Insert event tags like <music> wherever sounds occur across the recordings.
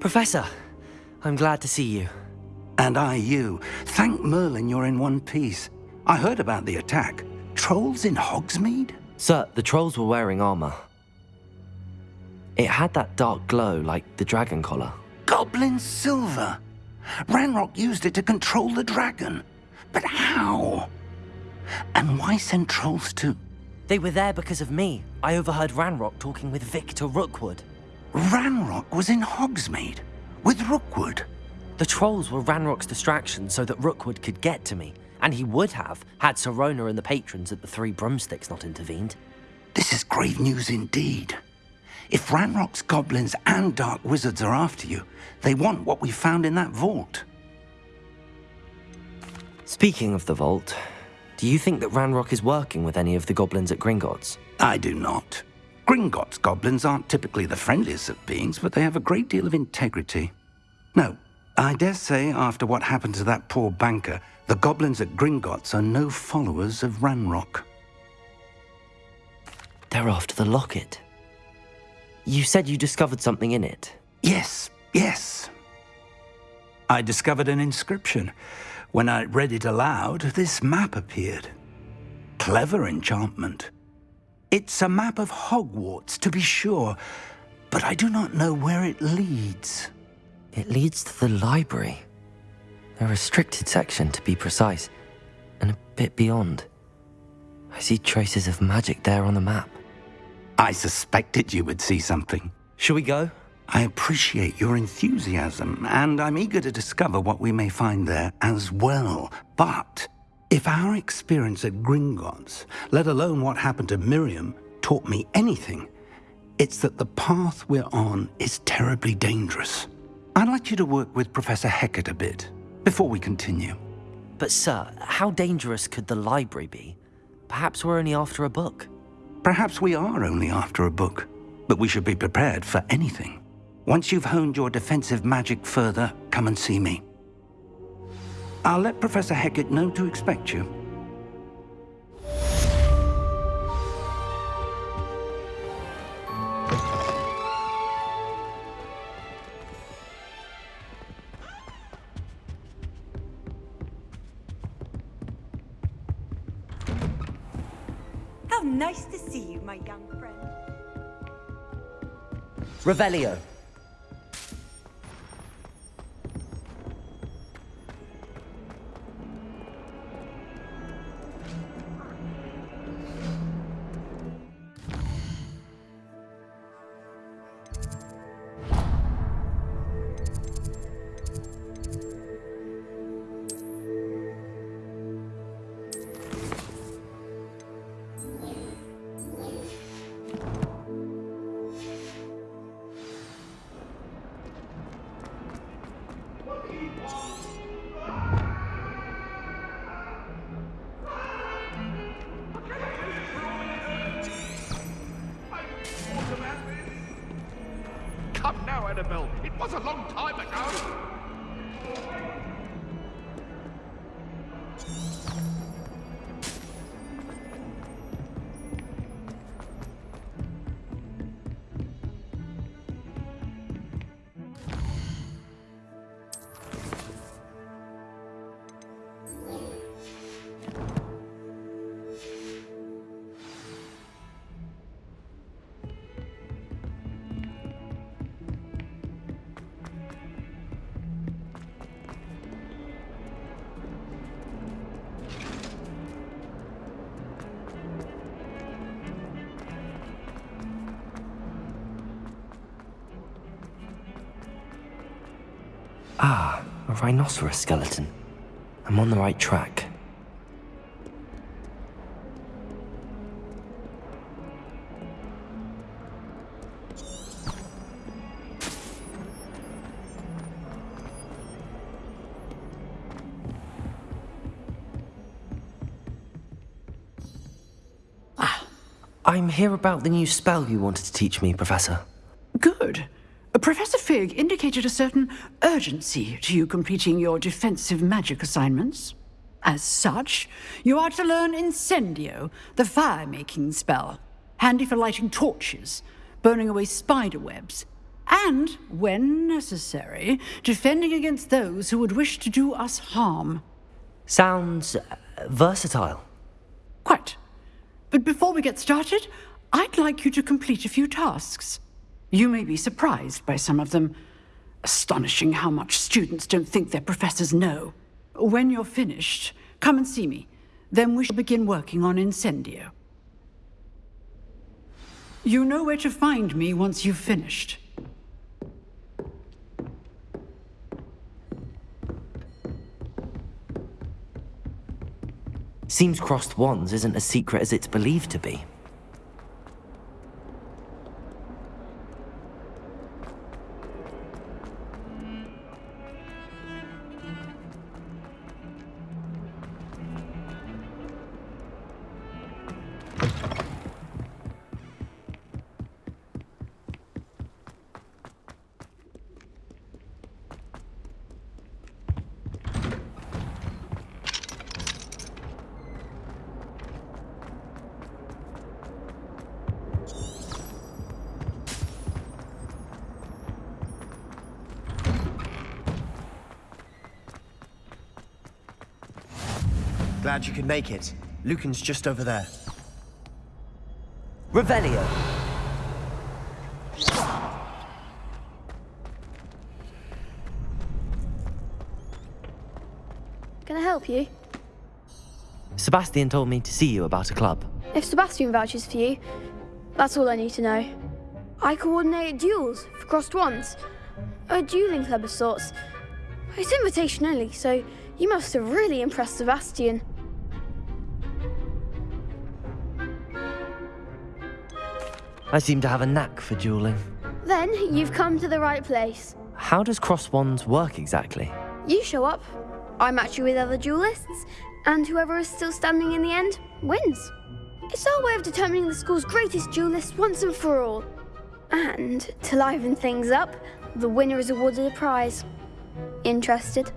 Professor, I'm glad to see you. And I you. Thank Merlin you're in one piece. I heard about the attack. Trolls in Hogsmeade? Sir, the trolls were wearing armor. It had that dark glow like the dragon collar. Goblin silver! Ranrock used it to control the dragon. But how? And why send trolls to... They were there because of me. I overheard Ranrock talking with Victor Rookwood. Ranrock was in Hogsmeade? With Rookwood? The trolls were Ranrock's distraction so that Rookwood could get to me. And he would have, had Sirona and the patrons at the Three Broomsticks not intervened. This is grave news indeed. If Ranrock's goblins and dark wizards are after you, they want what we found in that vault. Speaking of the vault, do you think that Ranrock is working with any of the goblins at Gringotts? I do not. Gringotts goblins aren't typically the friendliest of beings, but they have a great deal of integrity. No, I dare say after what happened to that poor banker, the goblins at Gringotts are no followers of Ranrock. They're after the locket. You said you discovered something in it. Yes, yes. I discovered an inscription. When I read it aloud, this map appeared. Clever enchantment. It's a map of Hogwarts, to be sure, but I do not know where it leads. It leads to the library. A restricted section, to be precise, and a bit beyond. I see traces of magic there on the map. I suspected you would see something. Shall we go? I appreciate your enthusiasm, and I'm eager to discover what we may find there as well. But if our experience at Gringotts, let alone what happened to Miriam, taught me anything, it's that the path we're on is terribly dangerous. I'd like you to work with Professor Hecat a bit, before we continue. But sir, how dangerous could the library be? Perhaps we're only after a book. Perhaps we are only after a book, but we should be prepared for anything. Once you've honed your defensive magic further, come and see me. I'll let Professor Hecat know to expect you. How nice to see you, my young friend. Revelio. Ah, a rhinoceros skeleton. I'm on the right track. Ah, I'm here about the new spell you wanted to teach me, Professor. Fig indicated a certain urgency to you completing your defensive magic assignments. As such, you are to learn Incendio, the fire-making spell, handy for lighting torches, burning away spider webs, and, when necessary, defending against those who would wish to do us harm. Sounds uh, versatile. Quite. But before we get started, I'd like you to complete a few tasks. You may be surprised by some of them. Astonishing how much students don't think their professors know. When you're finished, come and see me. Then we shall begin working on Incendio. You know where to find me once you've finished. Seems crossed wands isn't as secret as it's believed to be. Glad you could make it. Lucan's just over there. Revelio. Can I help you? Sebastian told me to see you about a club. If Sebastian vouches for you, that's all I need to know. I coordinate duels for Crossed Wands. A dueling club of sorts. It's invitation only, so you must have really impressed Sebastian. I seem to have a knack for dueling. Then you've come to the right place. How does cross wands work exactly? You show up, I match you with other duelists, and whoever is still standing in the end wins. It's our way of determining the school's greatest duelist once and for all. And to liven things up, the winner is awarded a prize. Interested?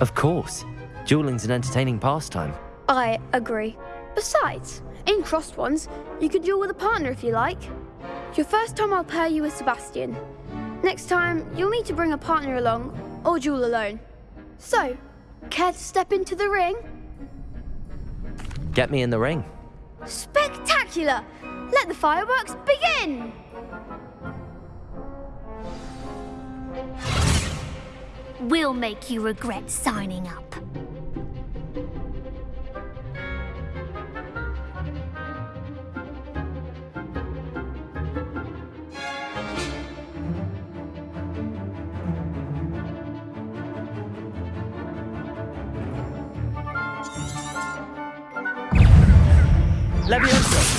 Of course. Dueling's an entertaining pastime. I agree. Besides, in Crossed Wands, you can duel with a partner if you like. Your first time I'll pair you with Sebastian. Next time, you'll need to bring a partner along, or duel alone. So, care to step into the ring? Get me in the ring. Spectacular! Let the fireworks begin! We'll make you regret signing up. Levioso!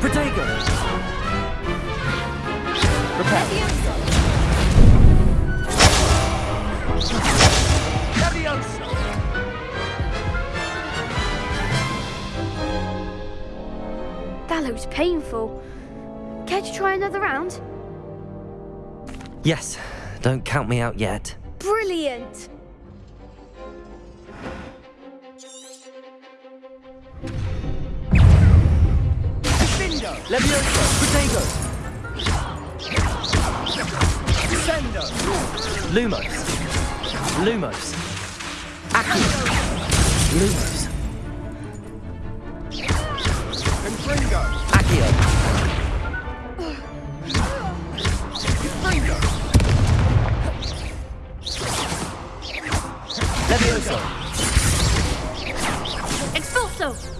Protego! Repel! That looks painful. Care to try another round? Yes, don't count me out yet. Brilliant! Bindo! Levioso! Protego! Defendo! Lumos. Lumos. Accio. Lumos. Confringo! Accio. Confringo! Expulso!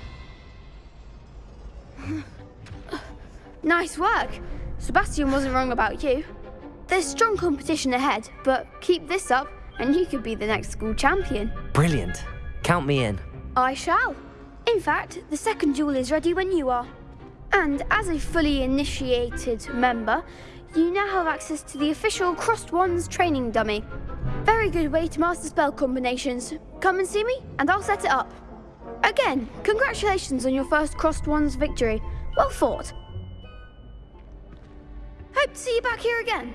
Nice work. Sebastian wasn't wrong about you. There's strong competition ahead, but keep this up and you could be the next school champion. Brilliant. Count me in. I shall. In fact, the second duel is ready when you are. And as a fully initiated member, you now have access to the official Crossed Wands training dummy. Very good way to master spell combinations. Come and see me, and I'll set it up. Again, congratulations on your first Crossed Wands victory. Well fought. See you back here again.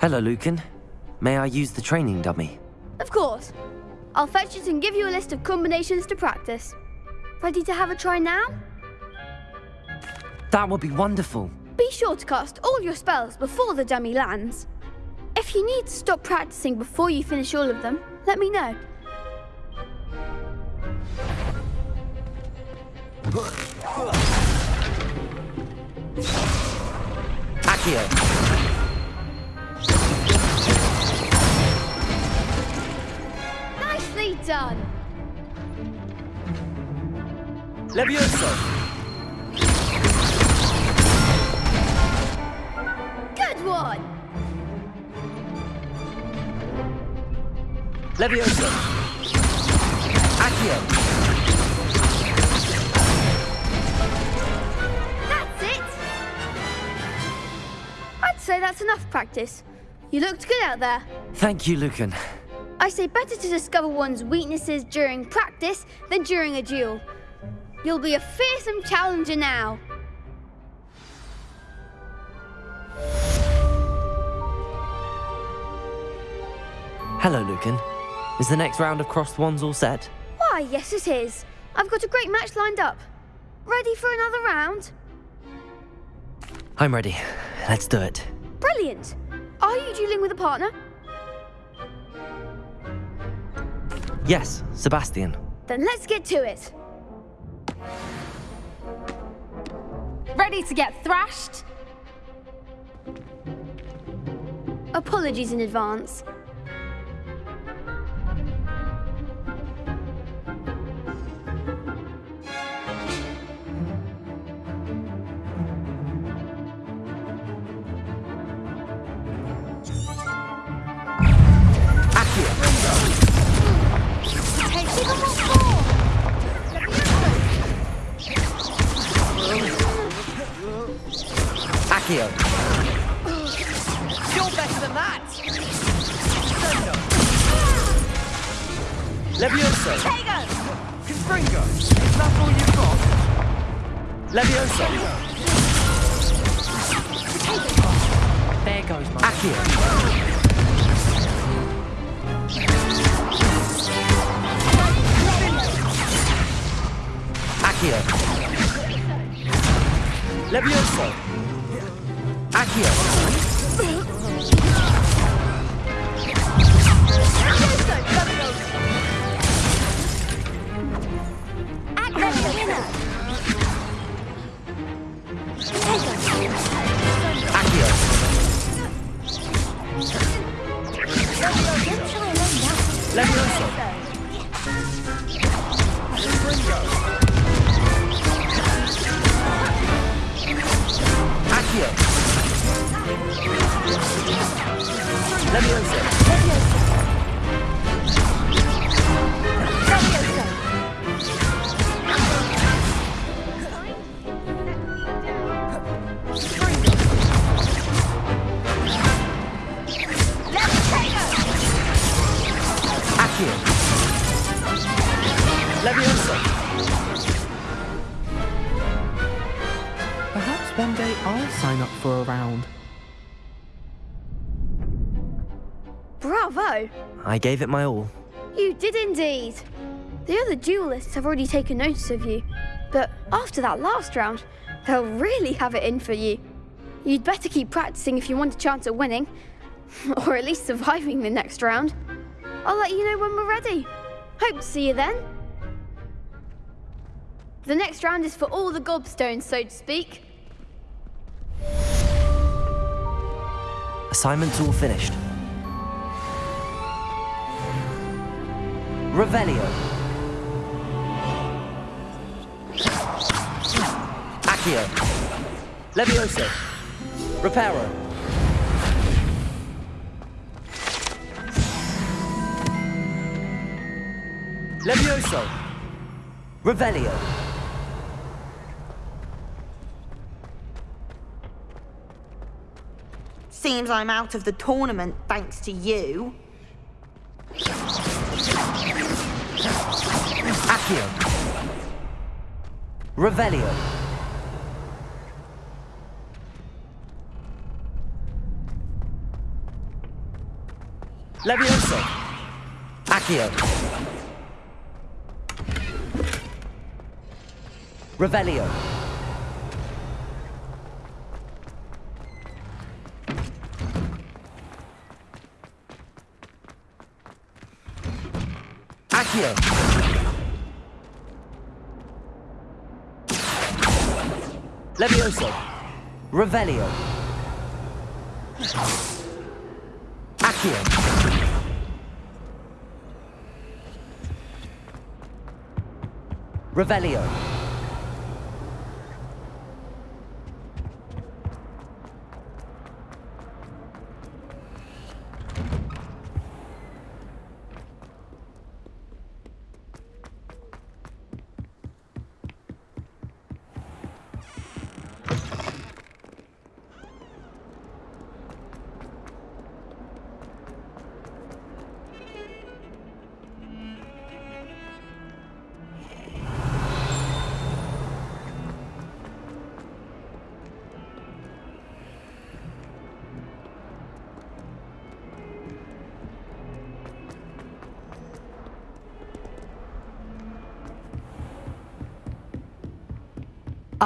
Hello, Lucan. May I use the training dummy? Of course. I'll fetch it and give you a list of combinations to practice. Ready to have a try now? That would be wonderful. Be sure to cast all your spells before the dummy lands. If you need to stop practicing before you finish all of them, let me know. Accio. Nicely done! Levioso. Good one! Levioso. Accio. That's it! I'd say that's enough practice. You looked good out there. Thank you, Lucan. I say better to discover one's weaknesses during practice than during a duel. You'll be a fearsome challenger now. Hello, Lucan. Is the next round of crossed wands all set? Why, yes, it is. I've got a great match lined up. Ready for another round? I'm ready. Let's do it. Brilliant. Are you dueling with a partner? Yes, Sebastian. Then let's get to it. Ready to get thrashed? Apologies in advance. I gave it my all. You did indeed. The other duelists have already taken notice of you, but after that last round, they'll really have it in for you. You'd better keep practicing if you want a chance at winning, <laughs> or at least surviving the next round. I'll let you know when we're ready. Hope to see you then. The next round is for all the gobstones, so to speak. Assignment's all finished. Revelio. Accio. Levioso. Reparo. Levioso. Revelio. Seems I'm out of the tournament thanks to you. Accio. Revelio. Levioso. Accio. Revelio. Accio. Levioso. Revelio. Accio. Revelio.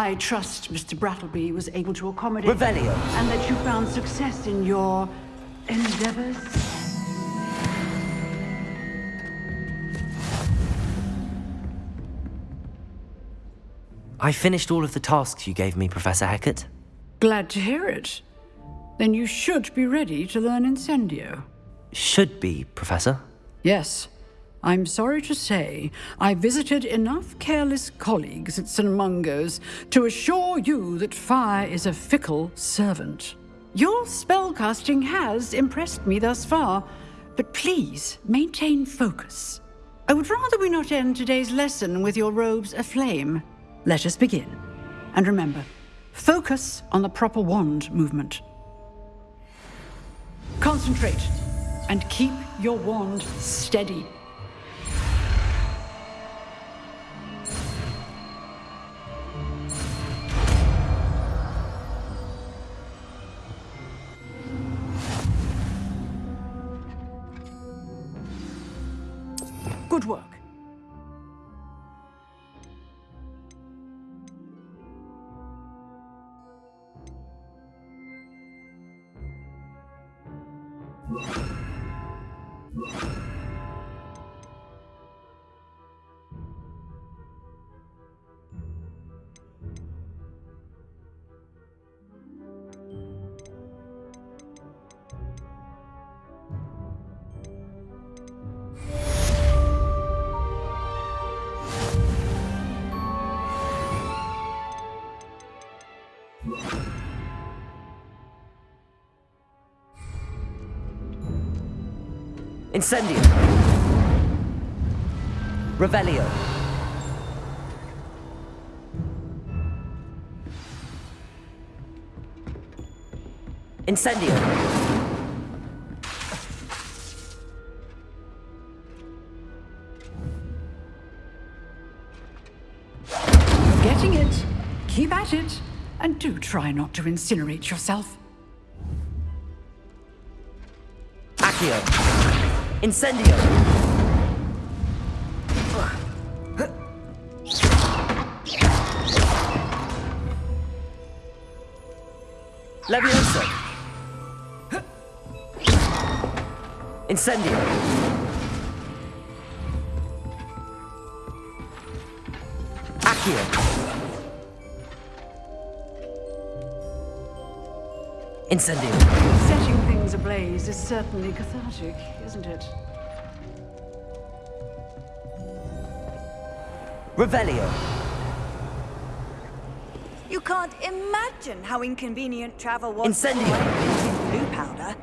I trust Mr. Brattleby was able to accommodate Revelio. and that you found success in your endeavors. I finished all of the tasks you gave me, Professor Hecat. Glad to hear it. Then you should be ready to learn Incendio. Should be, Professor. Yes. I'm sorry to say, I visited enough careless colleagues at St. Mungo's to assure you that fire is a fickle servant. Your spellcasting has impressed me thus far, but please maintain focus. I would rather we not end today's lesson with your robes aflame. Let us begin. And remember, focus on the proper wand movement. Concentrate and keep your wand steady. Incendio. Revelio. Incendio. Getting it. Keep at it. And do try not to incinerate yourself. Incendio. Levioso. Incendio. Accio. Incendio. Setting things ablaze is certainly cathartic, isn't it? Revelio. You can't imagine how inconvenient travel was. Incendio. Blue powder.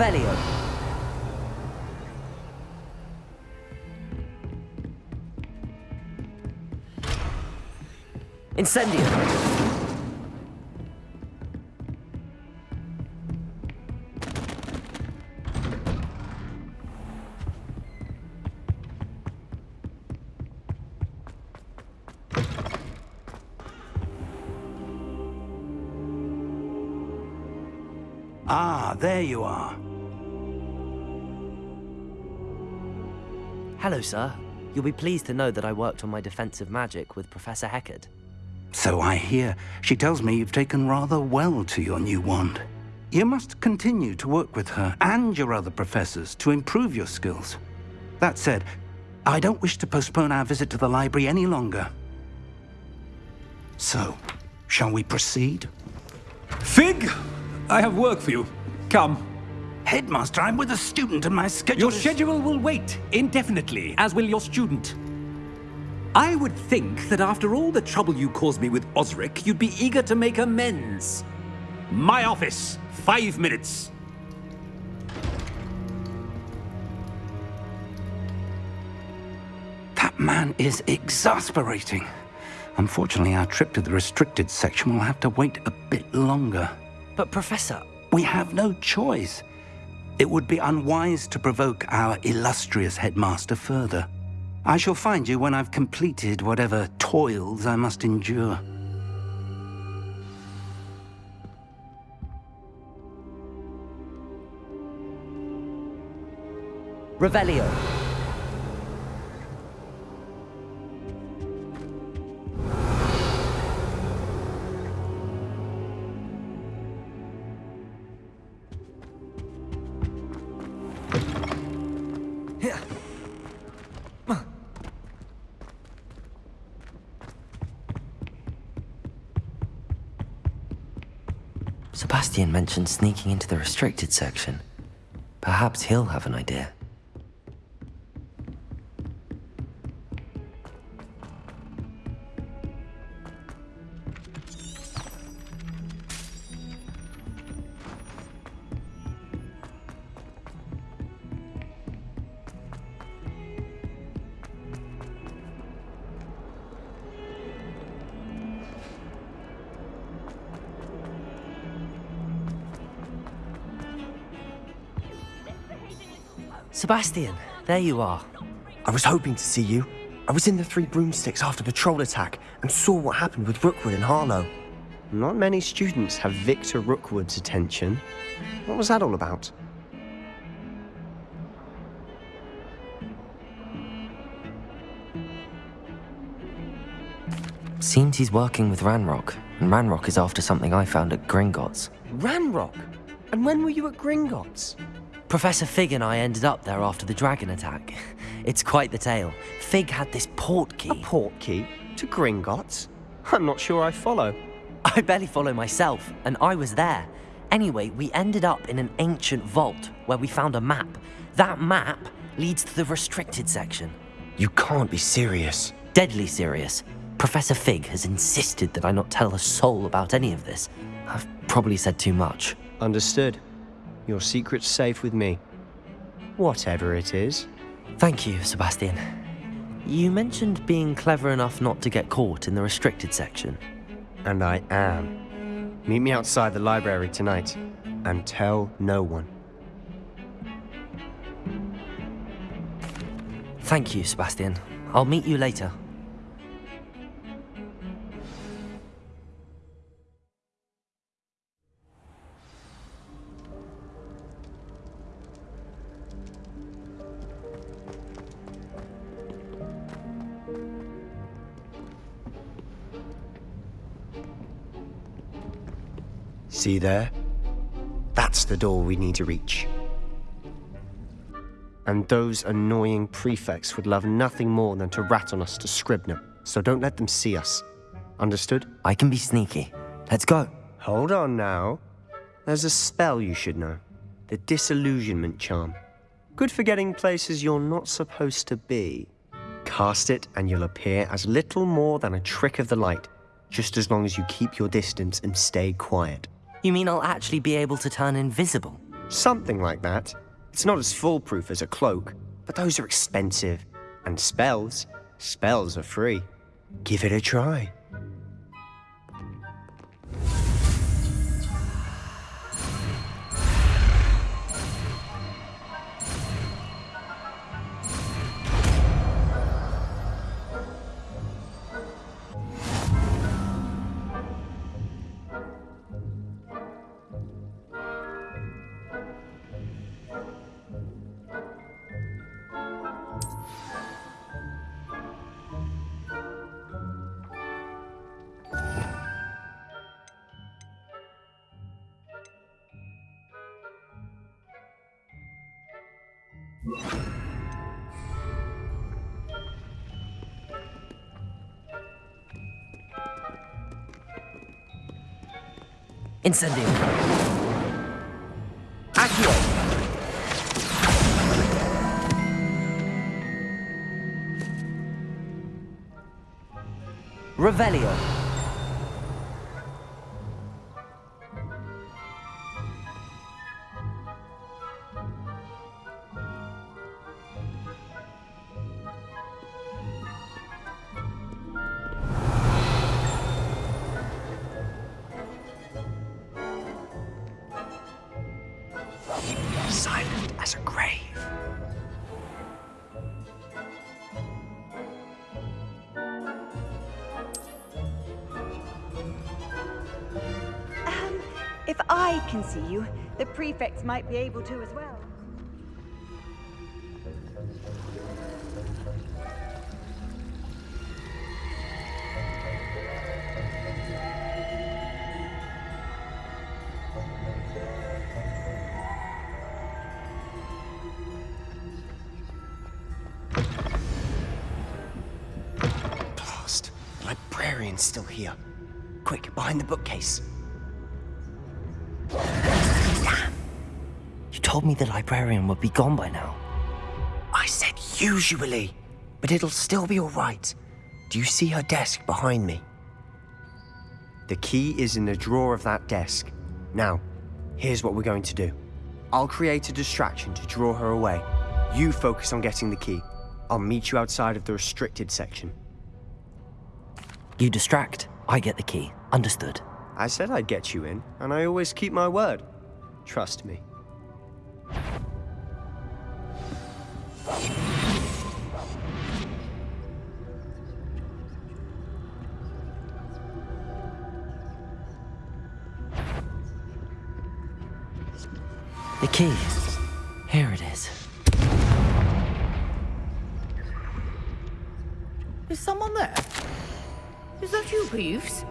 Revelio. Incendio. Hello, sir. You'll be pleased to know that I worked on my defensive magic with Professor Hecat. So I hear. She tells me you've taken rather well to your new wand. You must continue to work with her and your other professors to improve your skills. That said, I don't wish to postpone our visit to the library any longer. So, shall we proceed? Fig, I have work for you. Come. Headmaster, I'm with a student and my schedule Your is- schedule will wait indefinitely, as will your student. I would think that after all the trouble you caused me with Osric, you'd be eager to make amends. My office, five minutes. That man is exasperating. Unfortunately, our trip to the restricted section will have to wait a bit longer. But, Professor... We have no choice. It would be unwise to provoke our illustrious headmaster further. I shall find you when I've completed whatever toils I must endure. Revelio. Mentioned sneaking into the restricted section. Perhaps he'll have an idea. Sebastian, there you are. I was hoping to see you. I was in the Three Broomsticks after the troll attack and saw what happened with Rookwood and Harlow. Not many students have Victor Rookwood's attention. What was that all about? Seems he's working with Ranrock, and Ranrock is after something I found at Gringotts. Ranrock? And when were you at Gringotts? Professor Fig and I ended up there after the dragon attack. <laughs> It's quite the tale. Fig had this port key. A port key? To Gringotts? I'm not sure I follow. <laughs> I barely follow myself, and I was there. Anyway, we ended up in an ancient vault where we found a map. That map leads to the restricted section. You can't be serious. Deadly serious. Professor Fig has insisted that I not tell a soul about any of this. I've probably said too much. Understood. Your secret's safe with me. Whatever it is. Thank you, Sebastian. You mentioned being clever enough not to get caught in the restricted section. And I am. Meet me outside the library tonight, and tell no one. Thank you, Sebastian. I'll meet you later. See there? That's the door we need to reach. And those annoying prefects would love nothing more than to rat on us to Scribner, so don't let them see us. Understood? I can be sneaky. Let's go. Hold on now. There's a spell you should know. The Disillusionment Charm. Good for getting places you're not supposed to be. Cast it and you'll appear as little more than a trick of the light, just as long as you keep your distance and stay quiet. You mean I'll actually be able to turn invisible? Something like that. It's not as foolproof as a cloak, but those are expensive. And spells, spells are free. Give it a try. Incendio. Accio! Revelio. Prefects might be able to as well. Blast. The librarian's still here. Quick, behind the bookcase. Told me the librarian would be gone by now. I said usually, but it'll still be all right. Do you see her desk behind me? The key is in the drawer of that desk. Now, here's what we're going to do. I'll create a distraction to draw her away. You focus on getting the key. I'll meet you outside of the restricted section. You distract, I get the key. Understood. I said I'd get you in, and I always keep my word. Trust me. The key. Here it is. Is someone there? Is that you, Peeves?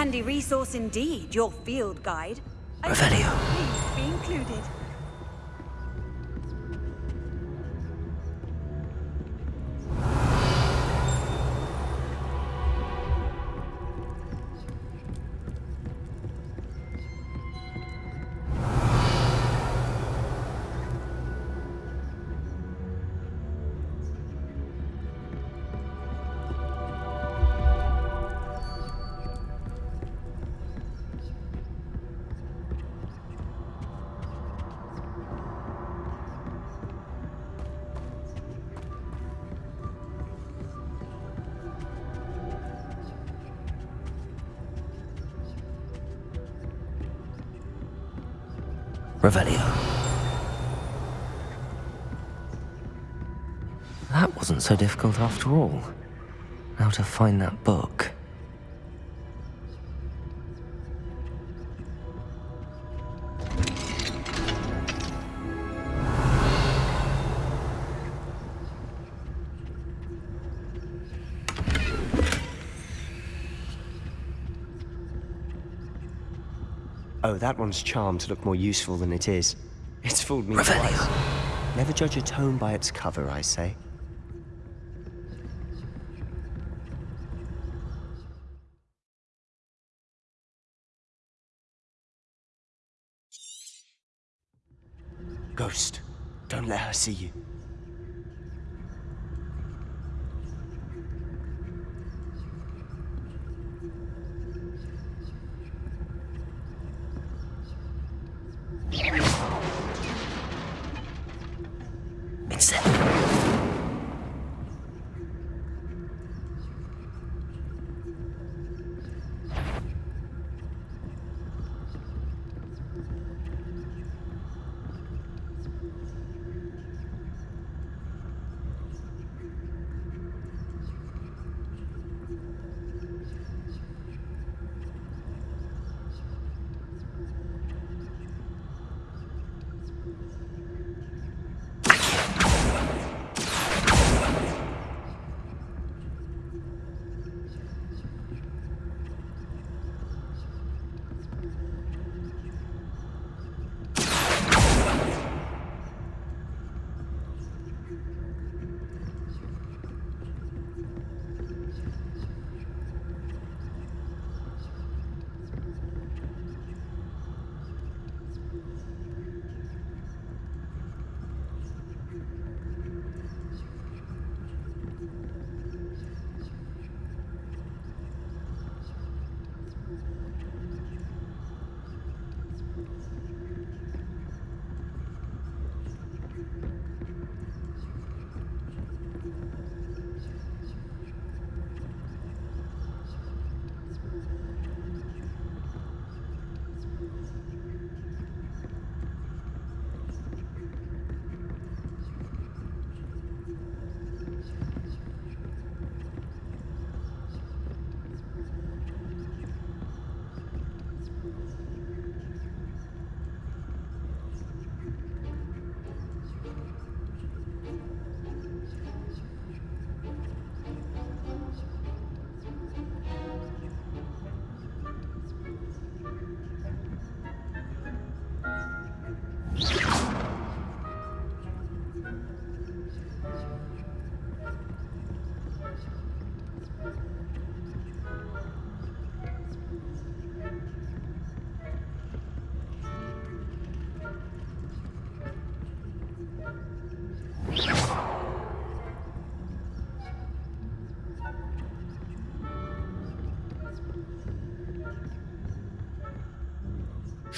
Handy resource indeed, your field guide. Revelio. Please be included. Revelio. That wasn't so difficult after all. Now to find that book. That one's charmed to look more useful than it is. It's fooled me twice. Never judge a tome by its cover, I say. Ghost, don't let her see you.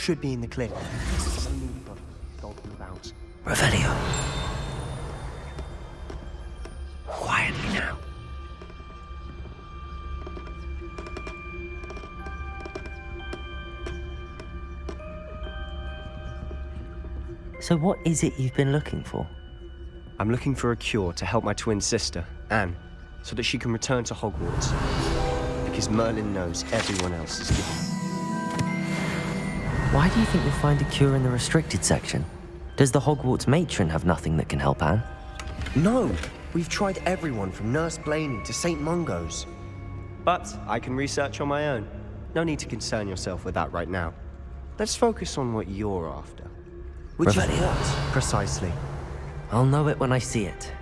Should be in the clip. Revelio. Quietly now. So what is it you've been looking for? I'm looking for a cure to help my twin sister, Anne, so that she can return to Hogwarts. Because Merlin knows everyone else is given. Why do you think you'll find a cure in the restricted section? Does the Hogwarts matron have nothing that can help Anne? No! We've tried everyone from Nurse Blainey to St. Mungo's. But I can research on my own. No need to concern yourself with that right now. Let's focus on what you're after. Which is what, precisely? I'll know it when I see it.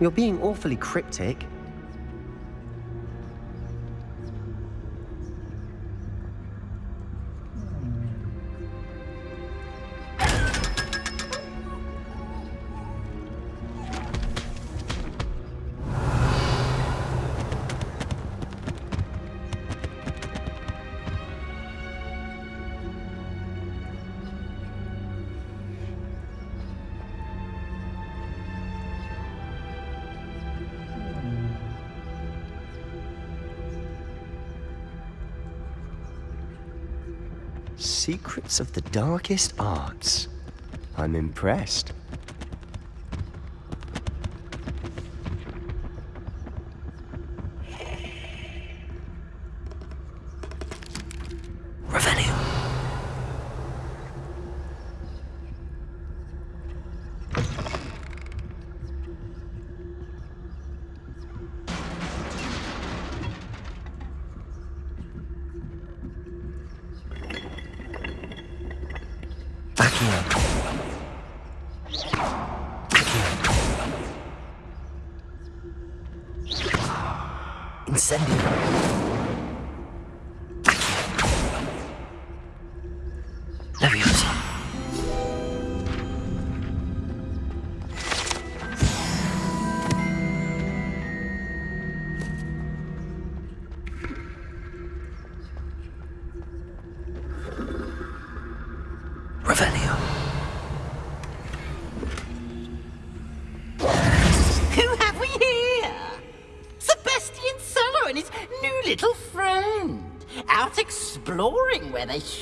You're being awfully cryptic. Secrets of the darkest arts. I'm impressed.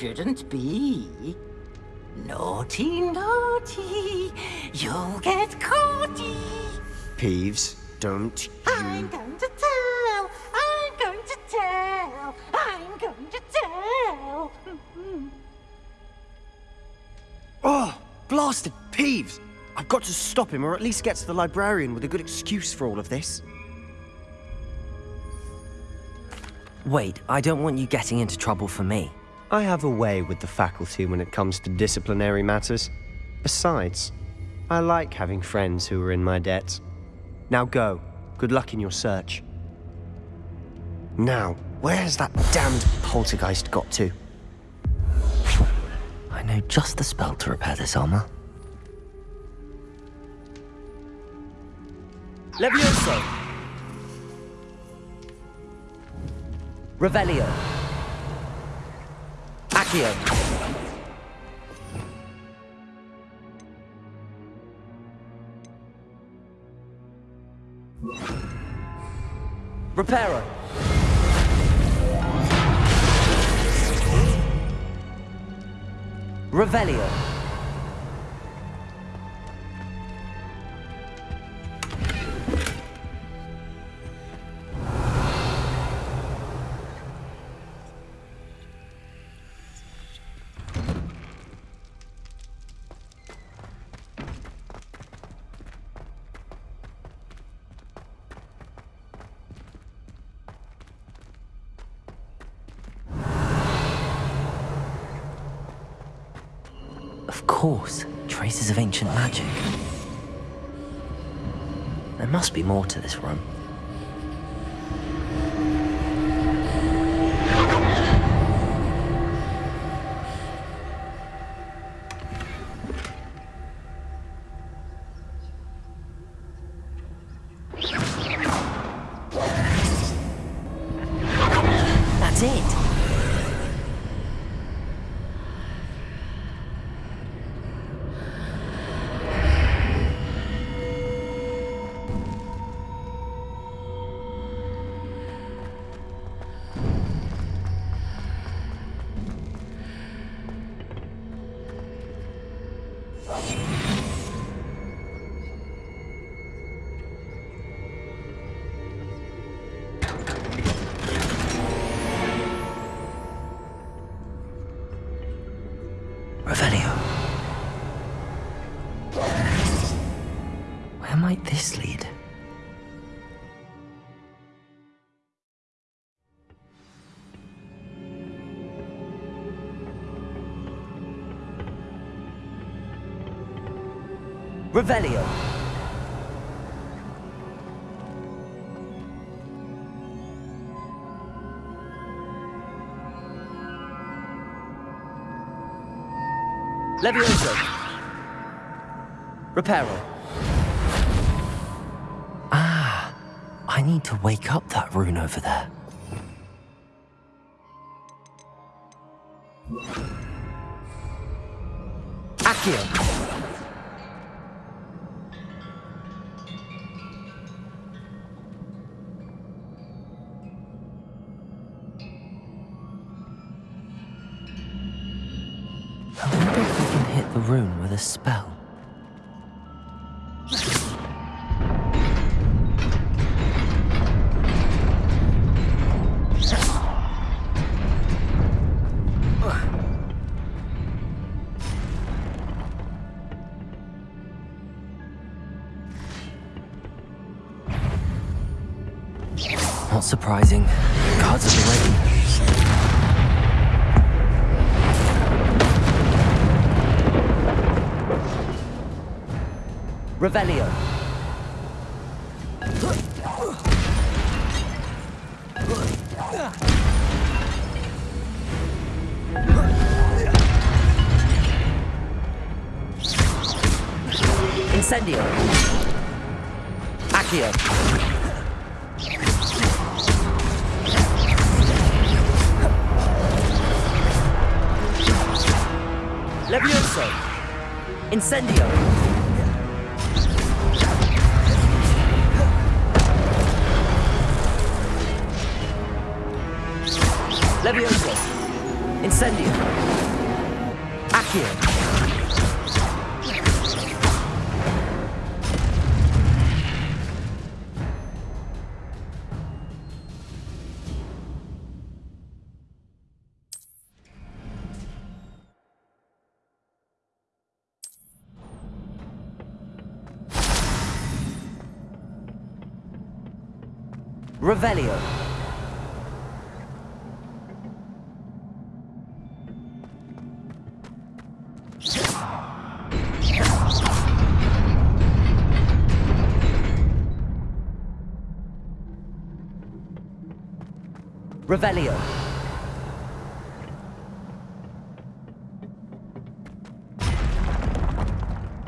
Shouldn't be. Naughty, naughty. You'll get caughty. Peeves, don't you... I'm going to tell. I'm going to tell. I'm going to tell. <laughs> Oh, blasted Peeves! I've got to stop him, or at least get to the librarian with a good excuse for all of this. Wait, I don't want you getting into trouble for me. I have a way with the faculty when it comes to disciplinary matters. Besides, I like having friends who are in my debt. Now go. Good luck in your search. Now, where's that damned poltergeist got to? I know just the spell to repair this armor. Levioso! Revelio. Accio. Reparo. Revelio. Ancient magic. There must be more to this room. might this lead? Revelio. Levioso. Reparo. I need to wake up that rune over there. Incendio. Accio. Levioso. Incendio. Levioso. Incendio. Revelio. Revelio.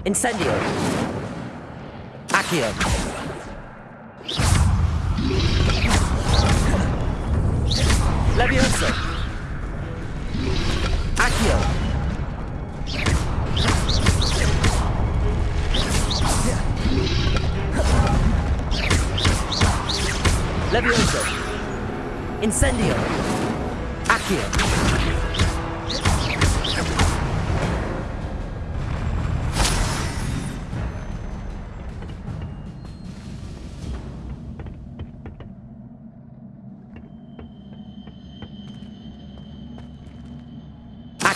Incendio. Accio.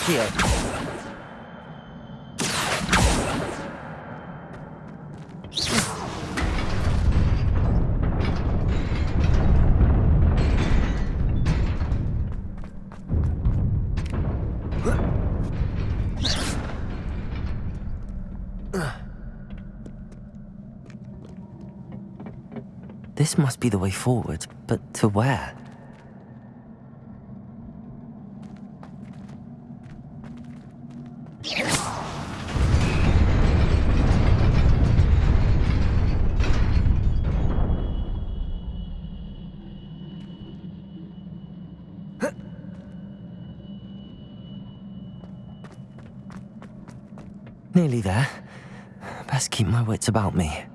Accio. This must be the way forward, but to where? Nearly there. Best keep my wits about me.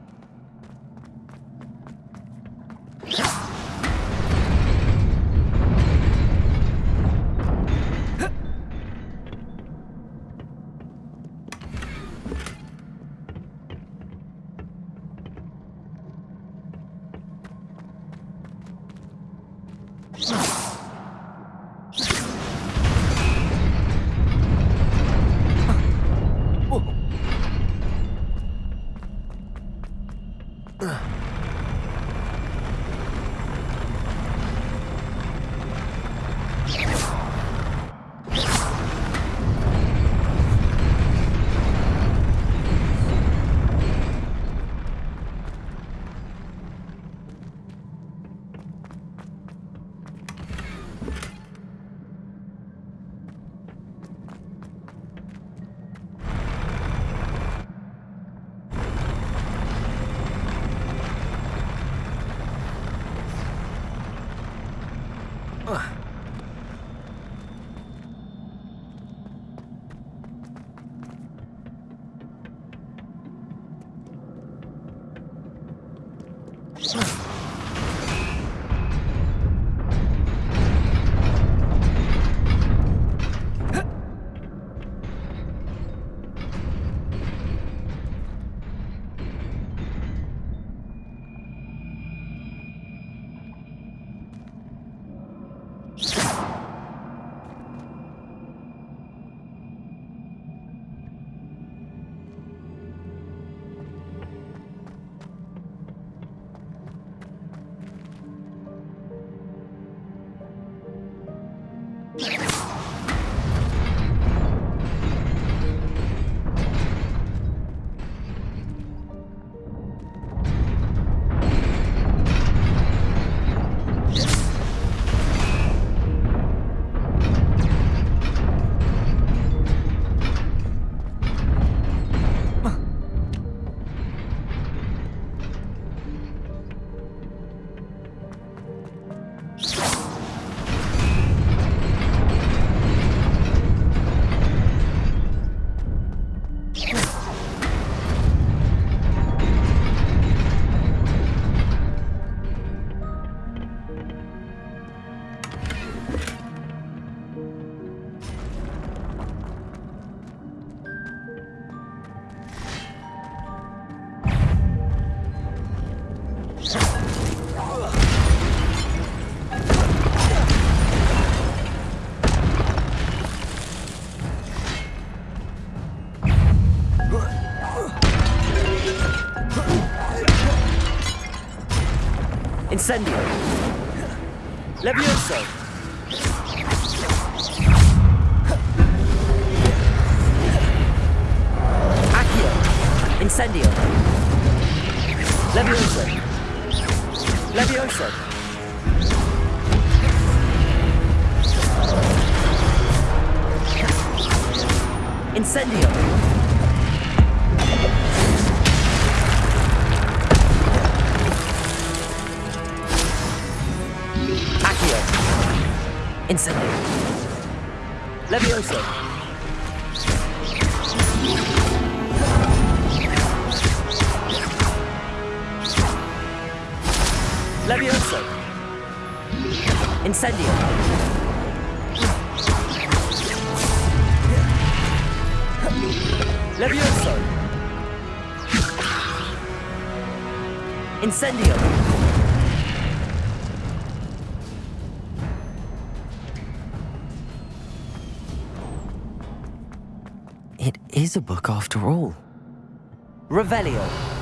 Incendio. Levioso. Accio. Incendio. Levioso. Levioso. Incendio. Incendio. Levioso. Levioso. Incendio. Levioso. Incendio. Is a book after all. Revelio.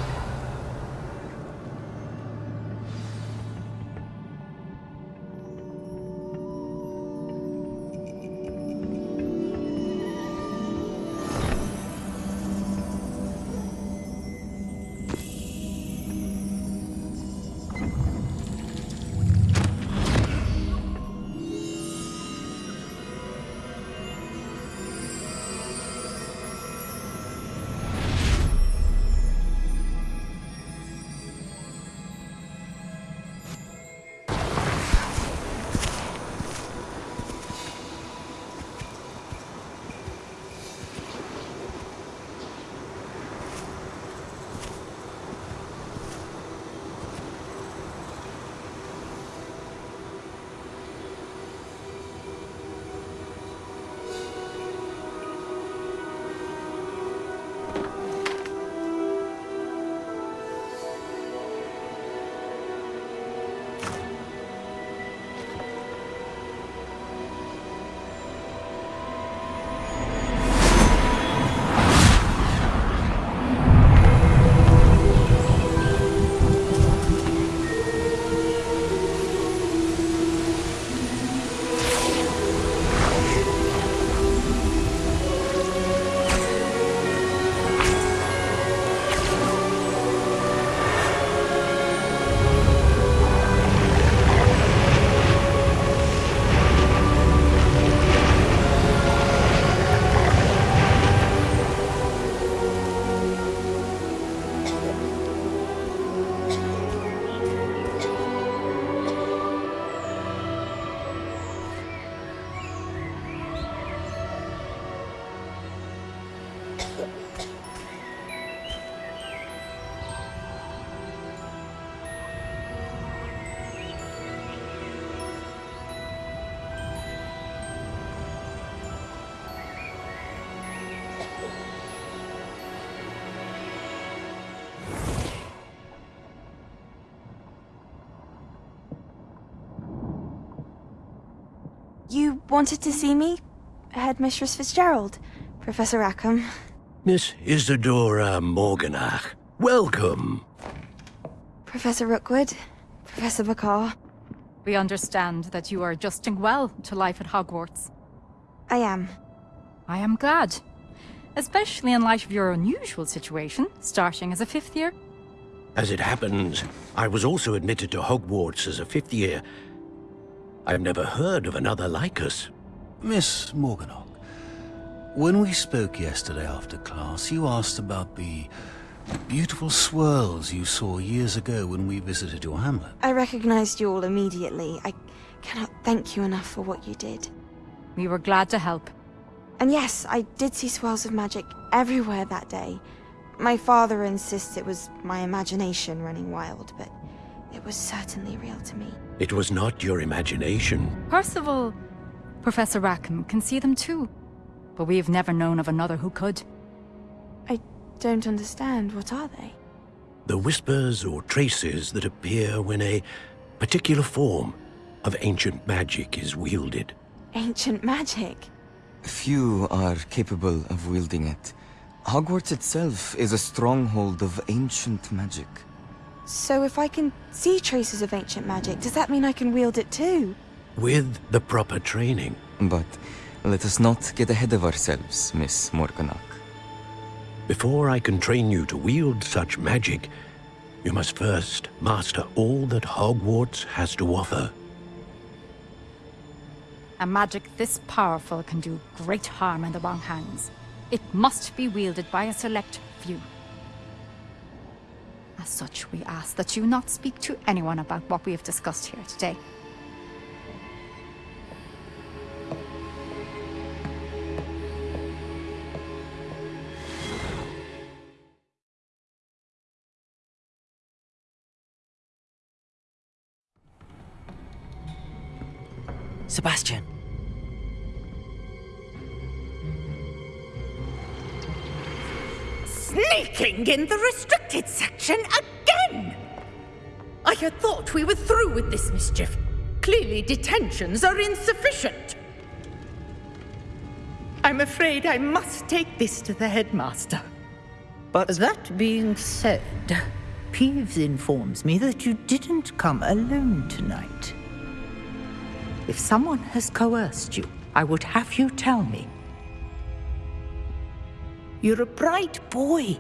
Wanted to see me? Headmistress Fitzgerald, Professor Rackham. Miss Isidora Morganach, welcome. Professor Rookwood, Professor Bakar. We understand that you are adjusting well to life at Hogwarts. I am. I am glad. Especially in light of your unusual situation, starting as a fifth year. As it happens, I was also admitted to Hogwarts as a fifth year. I've never heard of another like us. Miss Morganach, when we spoke yesterday after class, you asked about the beautiful swirls you saw years ago when we visited your hamlet. I recognized you all immediately. I cannot thank you enough for what you did. We were glad to help. And yes, I did see swirls of magic everywhere that day. My father insists it was my imagination running wild, but it was certainly real to me. It was not your imagination. Percival, Professor Rackham can see them too. But we have never known of another who could. I don't understand. What are they? The whispers or traces that appear when a particular form of ancient magic is wielded. Ancient magic? Few are capable of wielding it. Hogwarts itself is a stronghold of ancient magic. So if I can see traces of ancient magic, does that mean I can wield it too? With the proper training. But let us not get ahead of ourselves, Miss Morganach. Before I can train you to wield such magic, you must first master all that Hogwarts has to offer. A magic this powerful can do great harm in the wrong hands. It must be wielded by a select few. As such, we ask that you not speak to anyone about what we have discussed here today. Sebastian. Sneaking in the restricted section again! I had thought we were through with this mischief. Clearly detentions are insufficient. I'm afraid I must take this to the headmaster. But that being said, Peeves informs me that you didn't come alone tonight. If someone has coerced you, I would have you tell me. You're a bright boy.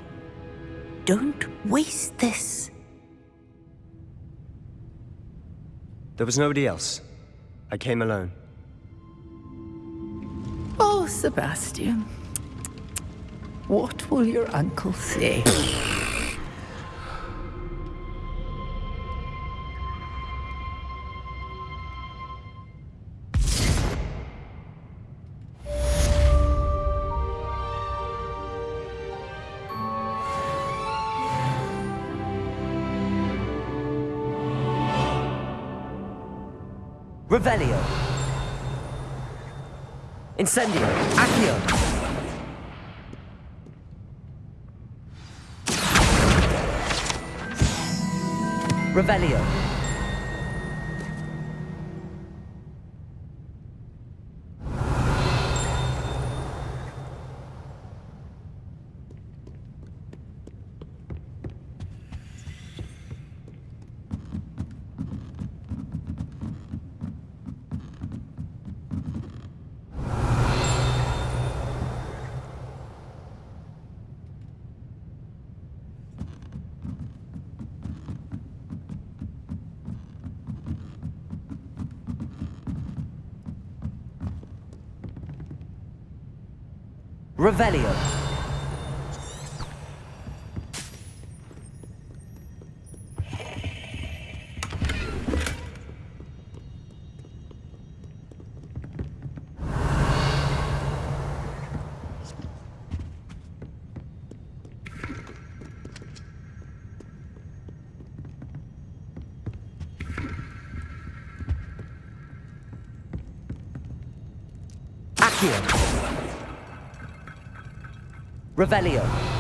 Don't waste this. There was nobody else. I came alone. Oh, Sebastian. What will your uncle say? Incendio. Accio. Revelio. Revelio. Accio. Revelio.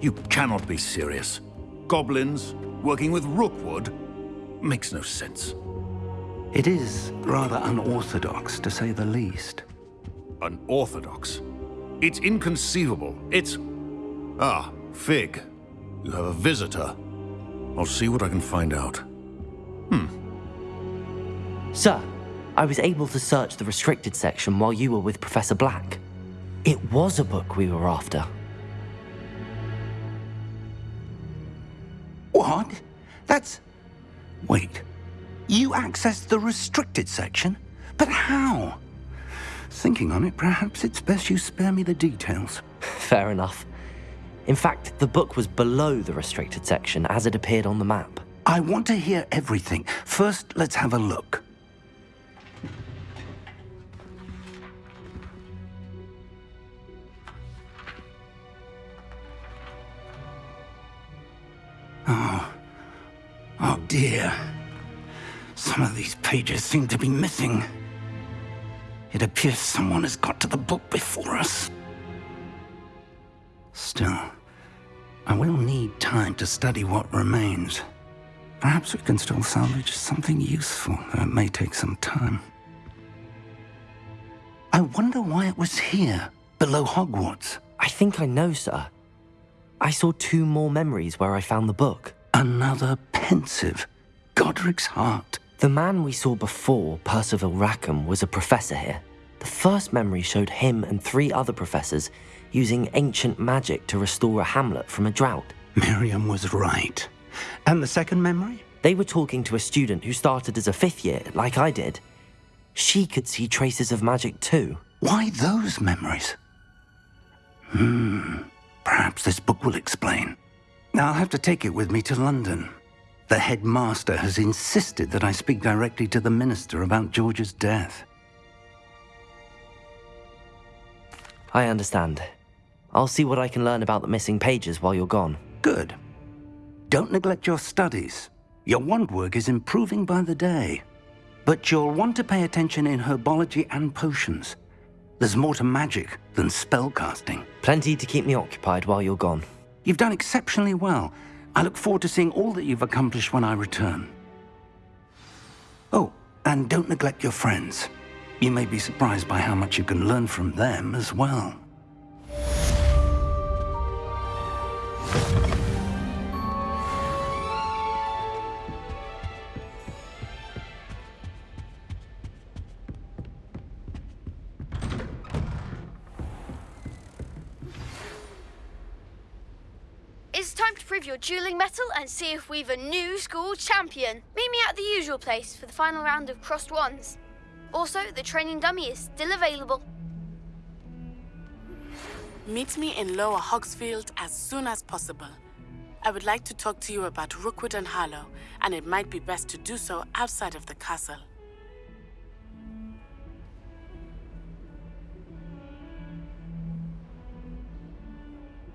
You cannot be serious. Goblins working with Rookwood makes no sense. It is rather unorthodox, to say the least. Unorthodox? It's inconceivable. It's... Ah, Fig. You have a visitor. I'll see what I can find out. Hmm. Sir, I was able to search the restricted section while you were with Professor Black. It was a book we were after. What? That's... Wait. You accessed the restricted section? But how? Thinking on it, perhaps it's best you spare me the details. Fair enough. In fact, the book was below the restricted section as it appeared on the map. I want to hear everything. First, let's have a look. Dear. Some of these pages seem to be missing. It appears someone has got to the book before us. Still, I will need time to study what remains. Perhaps we can still salvage something useful, though it may take some time. I wonder why it was here, below Hogwarts. I think I know, sir. I saw two more memories where I found the book. Another Pensieve. Godric's heart. The man we saw before, Percival Rackham, was a professor here. The first memory showed him and three other professors using ancient magic to restore a hamlet from a drought. Miriam was right. And the second memory? They were talking to a student who started as a fifth year, like I did. She could see traces of magic too. Why those memories? Hmm. Perhaps this book will explain. I'll have to take it with me to London. The headmaster has insisted that I speak directly to the minister about George's death. I understand. I'll see what I can learn about the missing pages while you're gone. Good. Don't neglect your studies. Your wand work is improving by the day. But you'll want to pay attention in herbology and potions. There's more to magic than spellcasting. Plenty to keep me occupied while you're gone. You've done exceptionally well. I look forward to seeing all that you've accomplished when I return. Oh, and don't neglect your friends. You may be surprised by how much you can learn from them as well. Prove your dueling mettle and see if we've a new school champion. Meet me at the usual place for the final round of crossed wands. Also, the training dummy is still available. Meet me in Lower Hogsfield as soon as possible. I would like to talk to you about Rookwood and Harlow, and it might be best to do so outside of the castle.